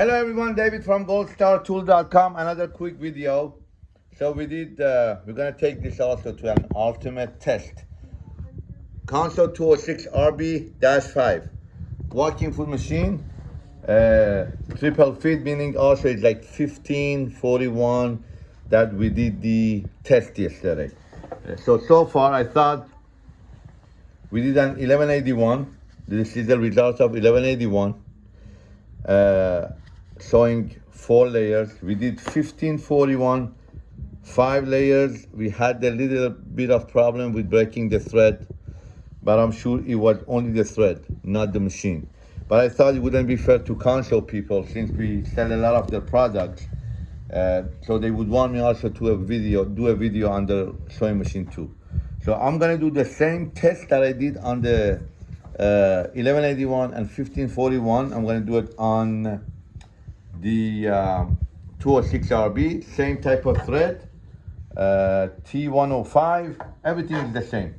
Hello everyone, David from goldstartool.com. Another quick video. So we did, uh, we're gonna take this also to an ultimate test. Consew 206 RB-5. Walking foot machine. Uh, triple feed, meaning also it's like 1541 that we did the test yesterday. Uh, so, so far I thought we did an 1181. This is the result of 1181. Uh, showing four layers. We did 1541, five layers. We had a little bit of problem with breaking the thread, but I'm sure it was only the thread, not the machine. But I thought it wouldn't be fair to Consew people since we sell a lot of their products. Uh, so they would want me also to a video, do a video on the sewing machine too. So I'm gonna do the same test that I did on the uh, 1181 and 1541. I'm gonna do it on the um, 206RB, same type of thread, uh, T105, everything is the same.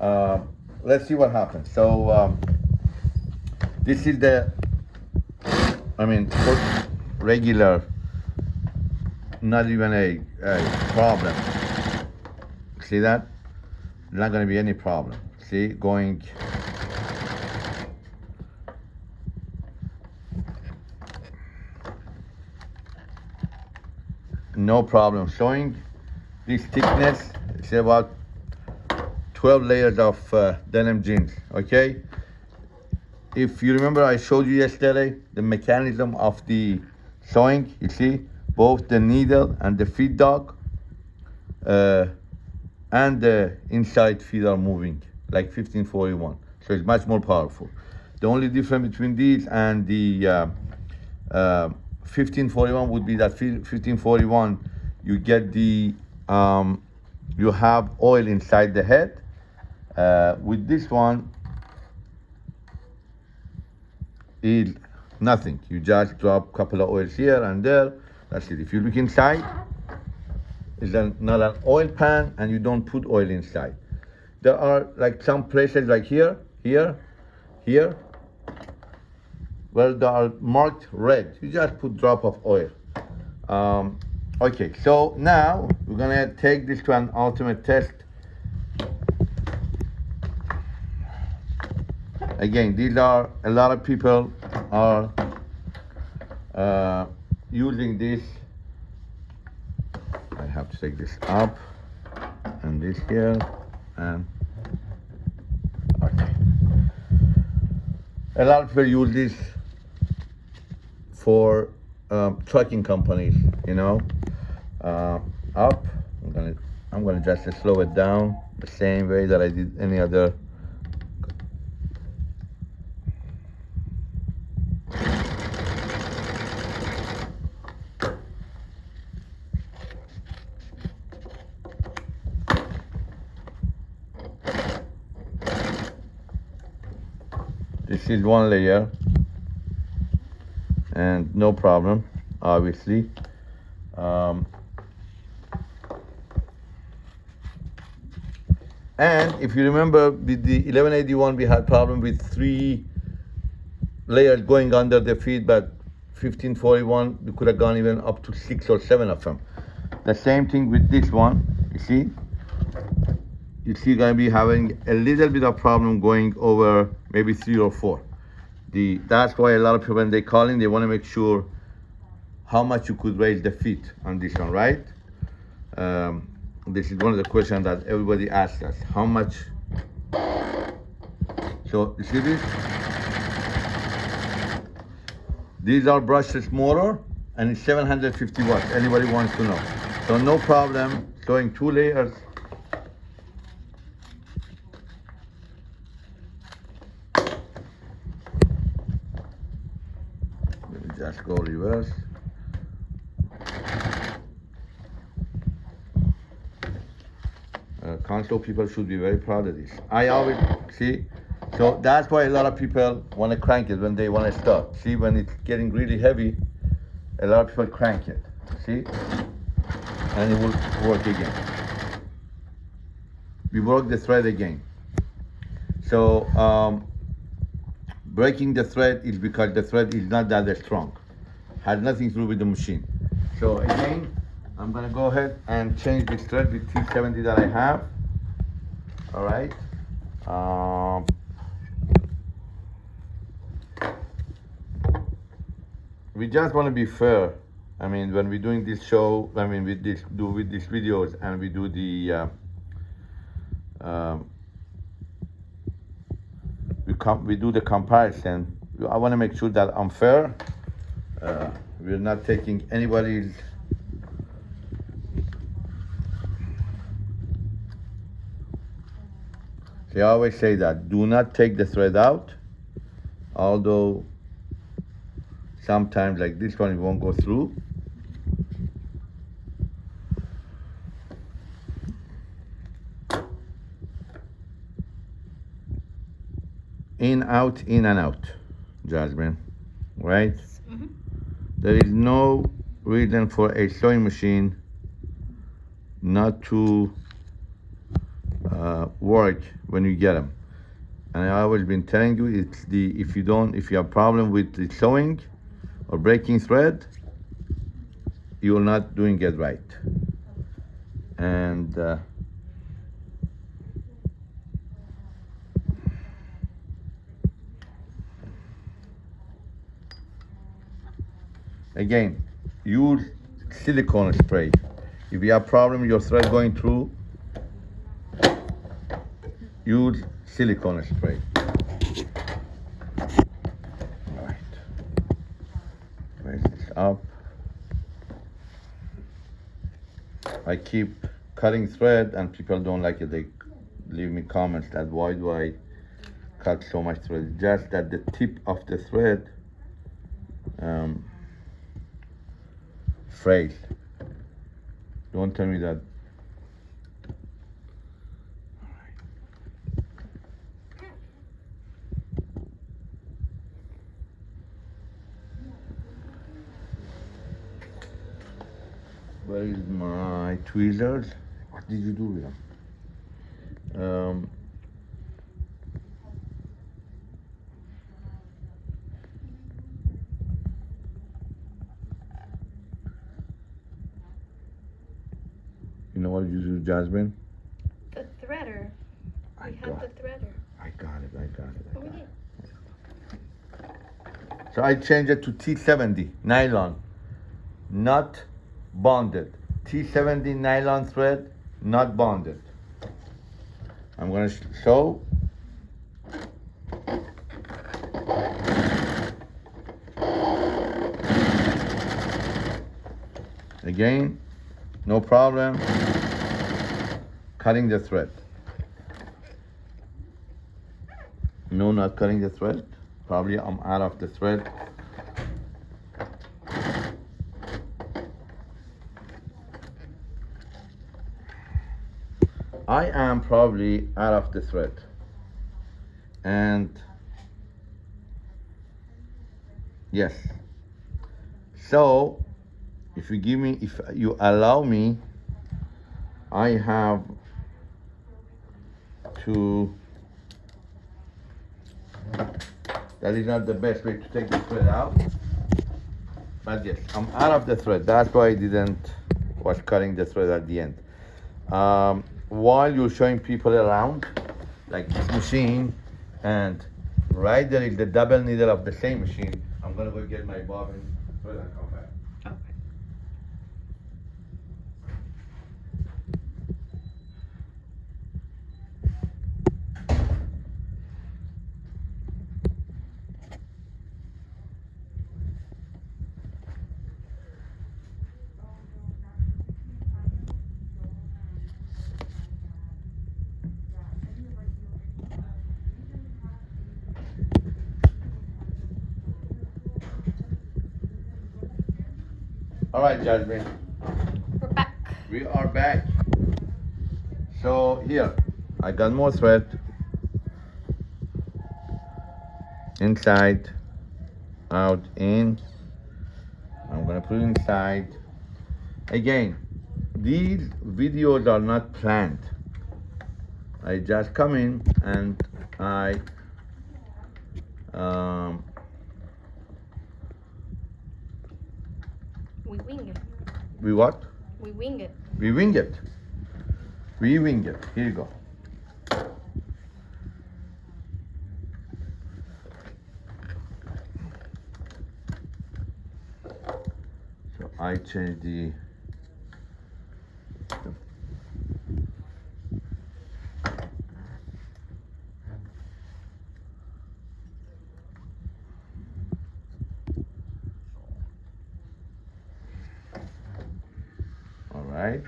Uh, let's see what happens. So um, this is the, I mean, regular, not even a, a problem. See that? Not gonna be any problem. See, going no problem showing this thickness. It's about 12 layers of uh, denim jeans okay? If you remember i showed you yesterday the mechanism of the sewing you see? Both the needle and the feed dog uh, and the inside feet are moving like 1541 so it's much more powerful. The only difference between these and the uh, uh 1541 would be that 1541 you get the um, you have oil inside the head. Uh, with this one is nothing. You just drop a couple of oils here and there. That's it. If you look inside it's not an oil pan and you don't put oil inside. There are like some places like here here here where they are marked red. You just put drop of oil. Um, okay, so now we're gonna take this to an ultimate test. Again, these are, a lot of people are uh, using this. I have to take this up and this here and okay. A lot of people use this for um, trucking companies, you know. Uh, up, I'm gonna, I'm gonna just slow it down the same way that I did any other This is one layer and no problem obviously. Um, and if you remember with the 1181 we had problem with three layers going under the feed but 1541 we could have gone even up to six or seven of them. The same thing with this one you see? You see gonna be having a little bit of problem going over maybe three or four the that's why a lot of people when they call in they want to make sure how much you could raise the feet on this one right? Um, this is one of the questions that everybody asks us how much? So you see this? These are brushless motor and it's 750 watts. Anybody wants to know. So no problem going two layers just uh, Consew people should be very proud of this. I always see so that's why a lot of people want to crank it when they want to start see when it's getting really heavy a lot of people crank it. See? And it will work again. We work the thread again. So um, breaking the thread is because the thread is not that strong. Has nothing to do with the machine. So again, I'm gonna go ahead and change this thread with T70 that I have. All right. Um, we just want to be fair. I mean, when we're doing this show, I mean, with this do with these videos, and we do the uh, um, we we do the comparison. I want to make sure that I'm fair. Uh, we're not taking anybody's They always say that do not take the thread out, although sometimes like this one it won't go through. In, out, in and out, Jasmine, right? There is no reason for a sewing machine not to uh, work when you get them. And I always been telling you, it's the if you don't, if you have problem with the sewing or breaking thread, you're not doing it right. And uh, again, use silicone spray. If you have problem, your thread going through, use silicone spray. Right. Raise this up. I keep cutting thread and people don't like it. They leave me comments that why do I cut so much thread? Just that the tip of the thread um, frayed. Don't tell me that Where is my tweezers? What did you do with them? Um, you know what you do, Jasmine? The threader. I We have got, the threader. I got it, I got it, I got it. So I change it to T70 nylon, not bonded. T70 nylon thread, not bonded. I'm gonna sh- show. Again, no problem. Cutting the thread. No, not cutting the thread. Probably I'm out of the thread. I am probably out of the thread. And yes. So if you give me, if you allow me, I have to that is not the best way to take the thread out. But yes, I'm out of the thread. That's why I didn't was cutting the thread at the end. Um, while you're showing people around, like this machine, and right there is the double needle of the same machine. I'm gonna go get my bobbin thread and come back. Okay. All right, Jasmine. We're back. We are back. So here, I got more thread. Inside, out, in. I'm gonna put it inside. Again, these videos are not planned. I just come in and I um, We wing it. We what? We wing it. We wing it. We wing it. Here you go. So I change the. Right.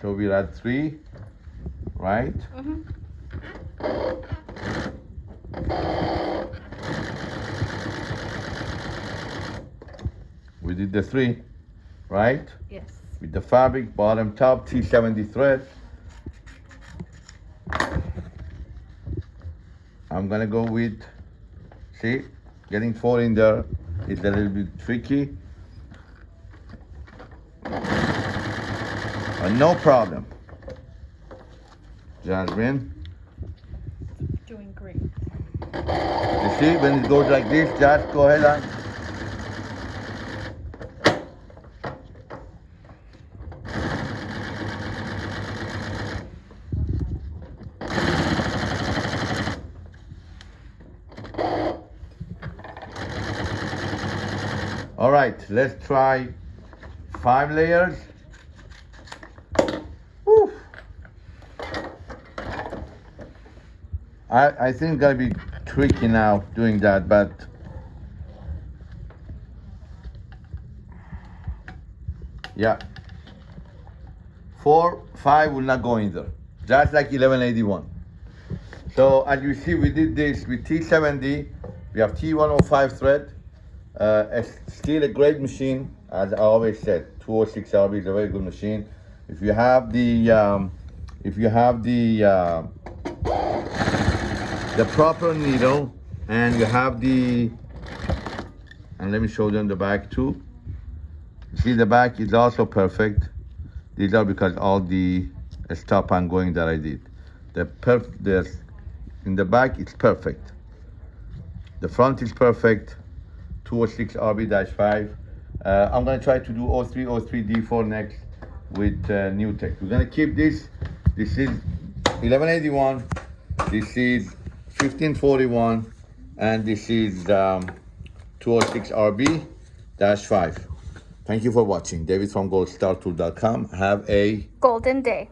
So we're at three, right? Mm-hmm. We did the three, right? Yes. With the fabric, bottom, top, T70 thread. I'm gonna go with, see, getting four in there is a little bit tricky. But no problem. Jasmine, Doing great. you see, when it goes like this, just go ahead and All right, let's try five layers. I, I think it's gonna be tricky now doing that, but yeah. Four, five will not go in there. Just like 1181. So as you see, we did this with T70. We have T105 thread. Uh, it's still a great machine, as I always said. 206 RB is a very good machine. If you have the, um, if you have the, uh, the proper needle, and you have the, and let me show them the back too. See the back is also perfect. These are because all the stop and going that I did. The perf, the, in the back it's perfect. The front is perfect. 206 RB-5. Uh, I'm gonna try to do 03, 03 D4 next with uh, tech. We're gonna keep this. This is 1181. This is 1541, and this is um, 206 RB-5. Thank you for watching. David from goldstartool.com. Have a Golden day.